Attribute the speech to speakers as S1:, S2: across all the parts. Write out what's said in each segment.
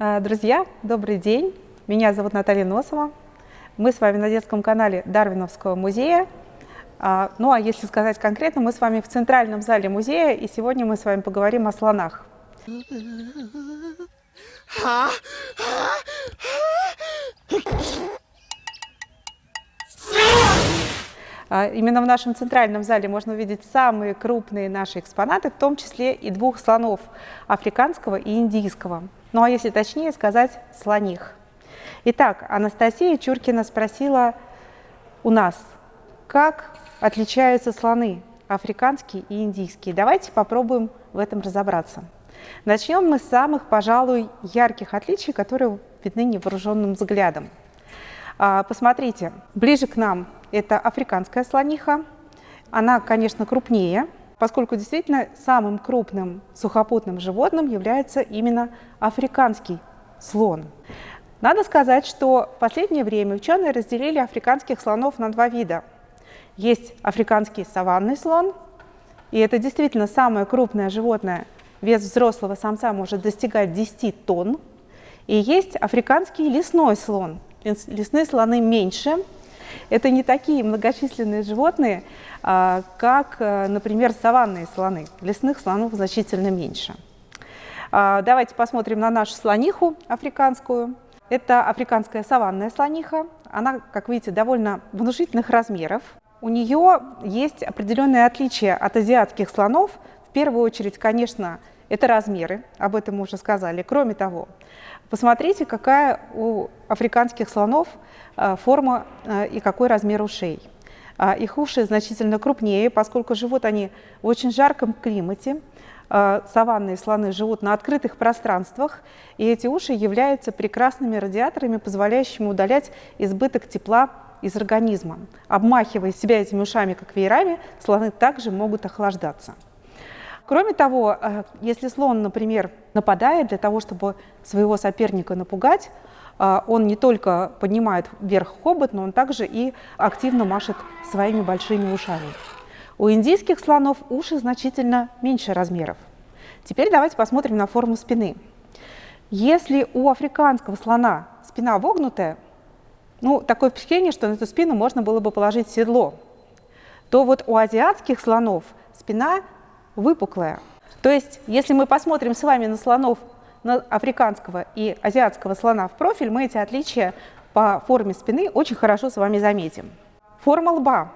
S1: Э, друзья, добрый день! Меня зовут Наталья Носова. Мы с вами на детском канале Дарвиновского музея. А, ну а если сказать конкретно, мы с вами в центральном зале музея, и сегодня мы с вами поговорим о слонах. А, именно в нашем центральном зале можно увидеть самые крупные наши экспонаты, в том числе и двух слонов – африканского и индийского. Ну а если точнее сказать, слоних. Итак, Анастасия Чуркина спросила у нас, как отличаются слоны африканские и индийские. Давайте попробуем в этом разобраться. Начнем мы с самых, пожалуй, ярких отличий, которые видны невооруженным взглядом. А, посмотрите, ближе к нам это африканская слониха. Она, конечно, крупнее, поскольку действительно самым крупным сухопутным животным является именно африканский слон. Надо сказать, что в последнее время ученые разделили африканских слонов на два вида. Есть африканский саванный слон, и это действительно самое крупное животное, вес взрослого самца может достигать 10 тонн. И есть африканский лесной слон. Лесные слоны меньше, это не такие многочисленные животные, а, как, э, например, саванные слоны. Лесных слонов значительно меньше. А, давайте посмотрим на нашу слониху африканскую. Это африканская саванная слониха. Она, как видите, довольно внушительных размеров. У нее есть определенные отличия от азиатских слонов. В первую очередь, конечно, это размеры, об этом мы уже сказали. Кроме того, посмотрите, какая у африканских слонов э, форма э, и какой размер ушей. А, их уши значительно крупнее, поскольку живут они в очень жарком климате. Э, саванные слоны живут на открытых пространствах, и эти уши являются прекрасными радиаторами, позволяющими удалять избыток тепла из организма. Обмахивая себя этими ушами, как веерами, слоны также могут охлаждаться. Кроме того, э, если слон, например, нападает для того, чтобы своего соперника напугать, э, он не только поднимает вверх хобот, но он также и активно машет своими большими ушами. У индийских слонов уши значительно меньше размеров. Теперь давайте посмотрим на форму спины. Если у африканского слона спина вогнутая, ну, такое впечатление, что на эту спину можно было бы положить седло, то вот у азиатских слонов спина выпуклая. То есть, если мы посмотрим с вами на слонов, на африканского и азиатского слона в профиль, мы эти отличия по форме спины очень хорошо с вами заметим. Форма лба.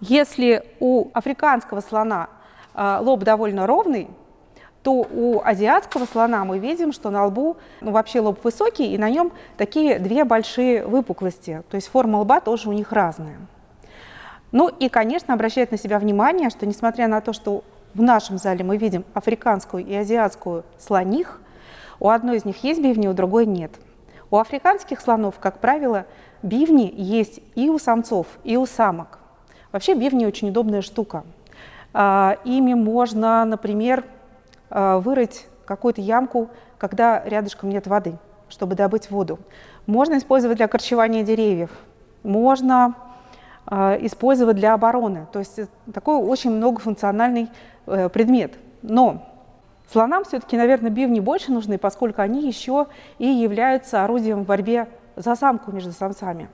S1: Если у африканского слона э, лоб довольно ровный, то у азиатского слона мы видим, что на лбу ну, вообще лоб высокий, и на нем такие две большие выпуклости. То есть форма лба тоже у них разная. Ну и, конечно, обращает на себя внимание, что несмотря на то, что в нашем зале мы видим африканскую и азиатскую слоних. У одной из них есть бивни, у другой нет. У африканских слонов, как правило, бивни есть и у самцов, и у самок. Вообще бивни очень удобная штука. А, ими можно, например, а, вырыть какую-то ямку, когда рядышком нет воды, чтобы добыть воду. Можно использовать для корчевания деревьев. Можно использовать для обороны. То есть такой очень многофункциональный Э, предмет. Но слонам все-таки, наверное, бивни больше нужны, поскольку они еще и являются орудием в борьбе за самку между самцами.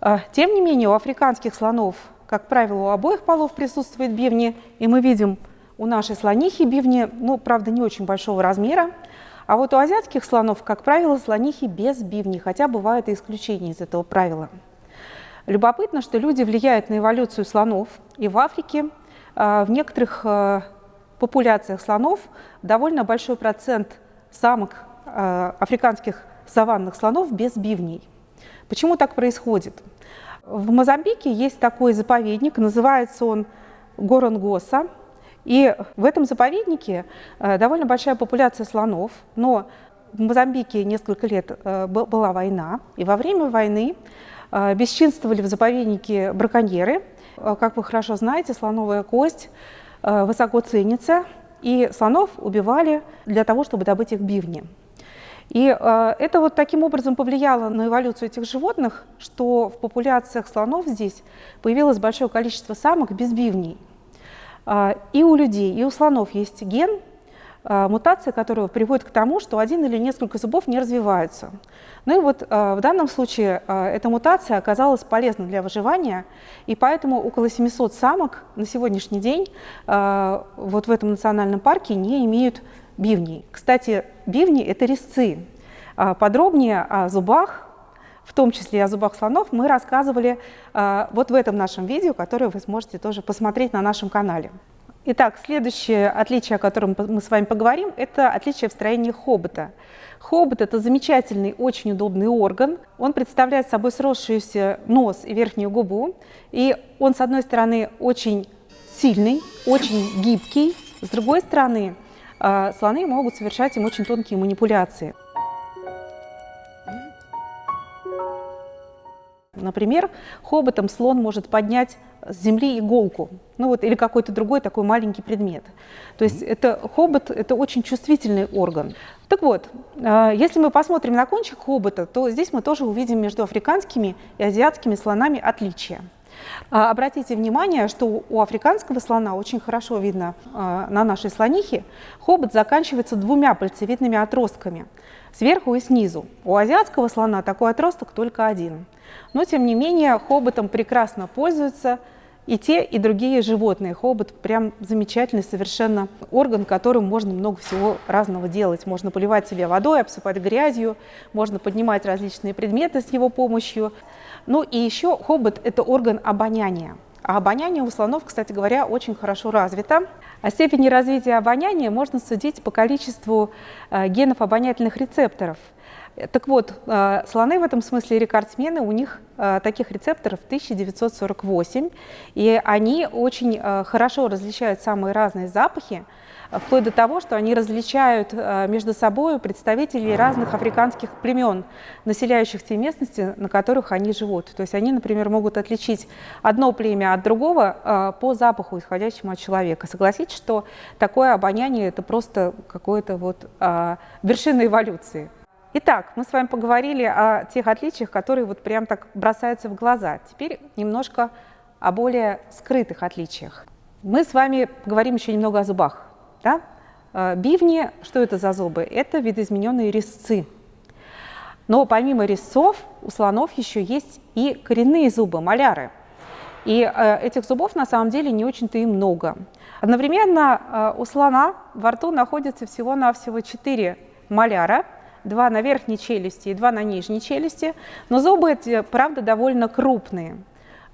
S1: А, тем не менее, у африканских слонов, как правило, у обоих полов присутствуют бивни, и мы видим у нашей слонихи бивни, ну, правда, не очень большого размера, а вот у азиатских слонов, как правило, слонихи без бивней, хотя бывают и исключения из этого правила. Любопытно, что люди влияют на эволюцию слонов и в Африке, а, в некоторых а, популяциях слонов довольно большой процент самок а, африканских саванных слонов без бивней. Почему так происходит? В Мозамбике есть такой заповедник, называется он Горонгоса. И в этом заповеднике довольно большая популяция слонов, но в Мозамбике несколько лет была война, и во время войны бесчинствовали в заповеднике браконьеры – Э, как вы хорошо знаете, слоновая кость э, высоко ценится, и слонов убивали для того, чтобы добыть их бивни. И э, это вот таким образом повлияло на эволюцию этих животных, что в популяциях слонов здесь появилось большое количество самок без бивней. и у людей, и у слонов есть ген, э, мутация, которая приводит к тому, что один или несколько зубов не развиваются. Ну и вот э, в данном случае э, эта мутация оказалась полезна для выживания, и поэтому около 700 самок на сегодняшний день вот в этом национальном парке не имеют бивней. Кстати, бивни – это резцы. Подробнее о зубах в том числе о зубах слонов, мы рассказывали вот в этом нашем видео, которое вы сможете тоже посмотреть на нашем канале. Итак, следующее отличие, о котором мы с вами поговорим, это отличие в строении хобота. Хобот – это замечательный, очень удобный орган. Он представляет собой сросшийся нос и верхнюю губу. И он, с одной стороны, очень сильный, очень гибкий. С другой стороны, э, слоны могут совершать им очень тонкие манипуляции. Например, хоботом слон может поднять с земли иголку, ну вот, или какой-то другой такой маленький предмет. То есть это, хобот – это очень чувствительный орган. Так вот, э, если мы посмотрим на кончик хобота, то здесь мы тоже увидим между африканскими и азиатскими слонами отличия. А, обратите внимание, что у африканского слона очень хорошо видно э, на нашей слонихе, хобот заканчивается двумя пальцевидными отростками, сверху и снизу. У азиатского слона такой отросток только один – но, тем не менее, хоботом прекрасно пользуются и те, и другие животные. Хобот прям замечательный совершенно орган, которым можно много всего разного делать. Можно поливать себе водой, обсыпать грязью, можно поднимать различные предметы с его помощью. Ну и еще хобот – это орган обоняния. А обоняние у слонов, кстати говоря, очень хорошо развито. О степени развития обоняния можно судить по количеству э, генов обонятельных рецепторов – так вот, э, слоны в этом смысле рекордсмены, у них э, таких рецепторов 1948, и они очень э, хорошо различают самые разные запахи, вплоть до того, что они различают между собой представителей разных африканских племен, населяющих те местности, на которых они живут. То есть они, например, могут отличить одно племя от другого по запаху, исходящему от человека. Согласитесь, что такое обоняние – это просто какое-то вот вершина эволюции. Итак, мы с вами поговорили о тех отличиях, которые вот прям так бросаются в глаза. Теперь немножко о более скрытых отличиях. Мы с вами поговорим еще немного о зубах. Да? Э, бивни, что это за зубы? Это видоизмененные резцы. Но помимо резцов у слонов еще есть и коренные зубы, маляры. И э, этих зубов на самом деле не очень-то и много. Одновременно э, у слона во рту находится всего-навсего 4 маляра – два на верхней челюсти и два на нижней челюсти, но зубы эти, правда, довольно крупные.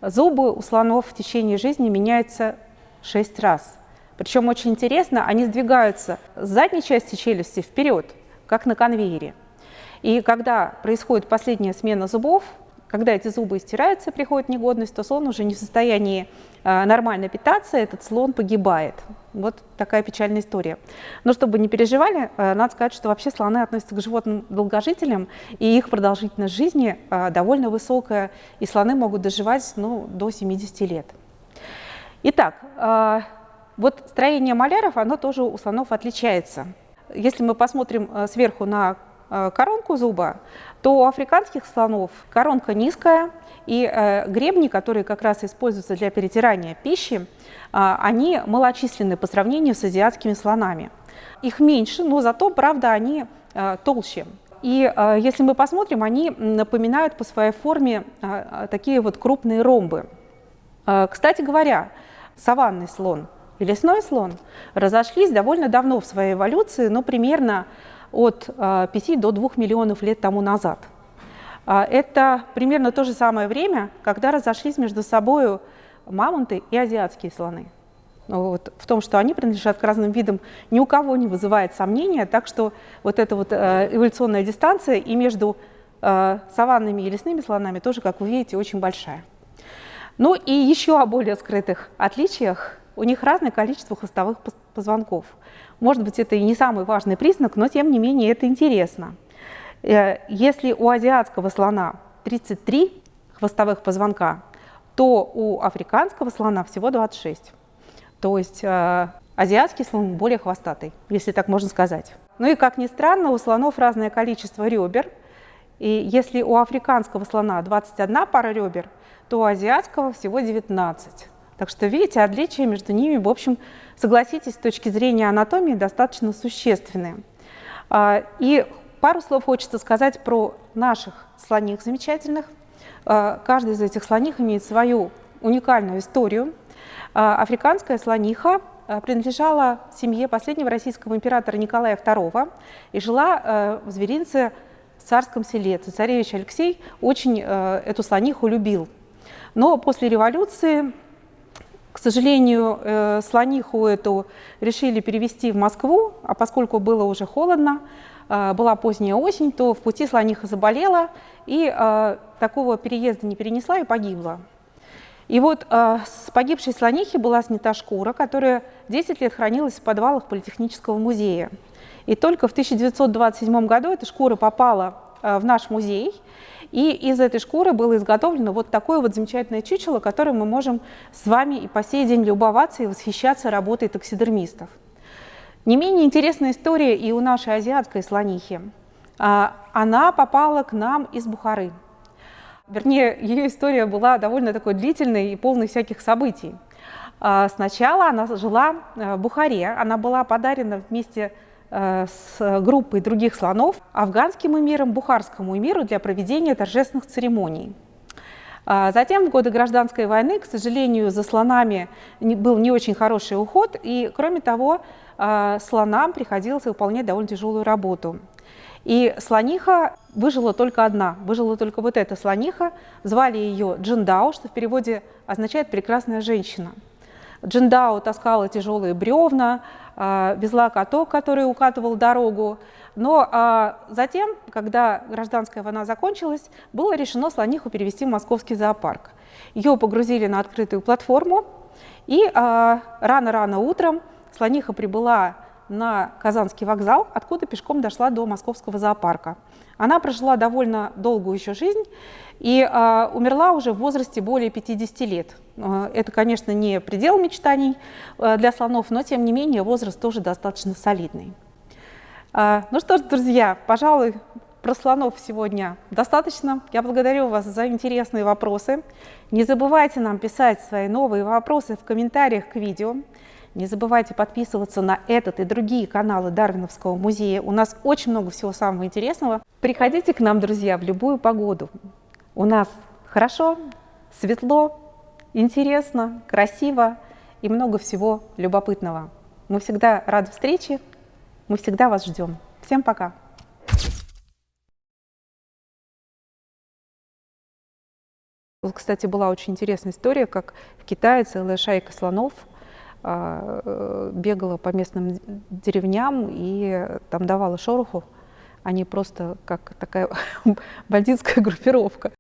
S1: Зубы у слонов в течение жизни меняются 6 раз. Причем очень интересно, они сдвигаются с задней части челюсти вперед, как на конвейере. И когда происходит последняя смена зубов, когда эти зубы стираются, приходит негодность, то слон уже не в состоянии э, нормально питаться, этот слон погибает. Вот такая печальная история. Но чтобы не переживали, э, надо сказать, что вообще слоны относятся к животным долгожителям, и их продолжительность жизни э, довольно высокая, и слоны могут доживать ну, до 70 лет. Итак, вот строение маляров, оно тоже у слонов отличается. Если мы посмотрим сверху на коронку зуба, то у африканских слонов коронка низкая, и э, гребни, которые как раз используются для перетирания пищи, э, они малочисленны по сравнению с азиатскими слонами. Их меньше, но зато, правда, они э, толще. И э, если мы посмотрим, они напоминают по своей форме э, такие вот крупные ромбы. Э, кстати говоря, саванный слон и лесной слон разошлись довольно давно в своей эволюции, но примерно от 5 а, до 2 миллионов лет тому назад. А, это примерно то же самое время, когда разошлись между собой мамонты и азиатские слоны. Ну вот, в том, что они принадлежат к разным видам, ни у кого не вызывает сомнения, так что вот эта вот э, эволюционная дистанция и между саванными и лесными слонами тоже, как вы видите, очень большая. Ну и еще о более скрытых отличиях. У них разное количество хвостовых позвонков. Может быть, это и не самый важный признак, но тем не менее это интересно. Э, если у азиатского слона 33 хвостовых позвонка, то у африканского слона всего 26. То есть э, азиатский слон более хвостатый, если так можно сказать. Ну и как ни странно, у слонов разное количество ребер. И если у африканского слона 21 пара ребер, то у азиатского всего 19. Так что, видите, отличия между ними, в общем, согласитесь, с точки зрения анатомии достаточно существенные. А, и пару слов хочется сказать про наших слоних замечательных. А, каждый из этих слоних имеет свою уникальную историю. А, африканская слониха принадлежала семье последнего российского императора Николая II и жила в зверинце в царском селе. Царевич Алексей очень эту слониху любил. Но после революции к сожалению, э, слониху эту решили перевести в Москву, а поскольку было уже холодно, э, была поздняя осень, то в пути слониха заболела и э, такого переезда не перенесла и погибла. И вот с погибшей слонихи была снята шкура, которая 10 лет хранилась в подвалах Политехнического музея. И только в 1927 году эта шкура попала в наш музей, и из этой шкуры было изготовлено вот такое вот замечательное чучело, которое мы можем с вами и по сей день любоваться и восхищаться работой таксидермистов. Не менее интересная история и у нашей азиатской слонихи. А, она попала к нам из Бухары. Вернее, ее история была довольно такой длительной и полной всяких событий. А, сначала она жила э, в Бухаре, она была подарена вместе Э, с группой других слонов афганским эмиром, бухарскому эмиру для проведения торжественных церемоний. А затем в годы гражданской войны, к сожалению, за слонами был не очень хороший уход, и, кроме того, э, слонам приходилось выполнять довольно тяжелую работу. И слониха выжила только одна, выжила только вот эта слониха, звали ее Джиндао, что в переводе означает «прекрасная женщина». Джиндао таскала тяжелые бревна, везла каток, который укатывал дорогу. Но а, затем, когда гражданская война закончилась, было решено слониху перевести в московский зоопарк. Ее погрузили на открытую платформу, и а, рано-рано утром слониха прибыла на Казанский вокзал, откуда пешком дошла до московского зоопарка. Она прожила довольно долгую еще жизнь и э, умерла уже в возрасте более 50 лет. Э, это, конечно, не предел мечтаний э, для слонов, но, тем не менее, возраст тоже достаточно солидный. Ну что ж, друзья, пожалуй, про слонов сегодня достаточно. Я благодарю вас за интересные вопросы. Не забывайте нам писать свои новые вопросы в комментариях к видео. Не забывайте подписываться на этот и другие каналы Дарвиновского музея. У нас очень много всего самого интересного. Приходите к нам, друзья, в любую погоду. У нас хорошо, светло, интересно, красиво и много всего любопытного. Мы всегда рады встрече, мы всегда вас ждем. Всем пока! Вот, кстати, была очень интересная история, как в Китае целая шайка слонов – бегала по местным деревням и там давала шороху. Они просто как такая бандитская группировка.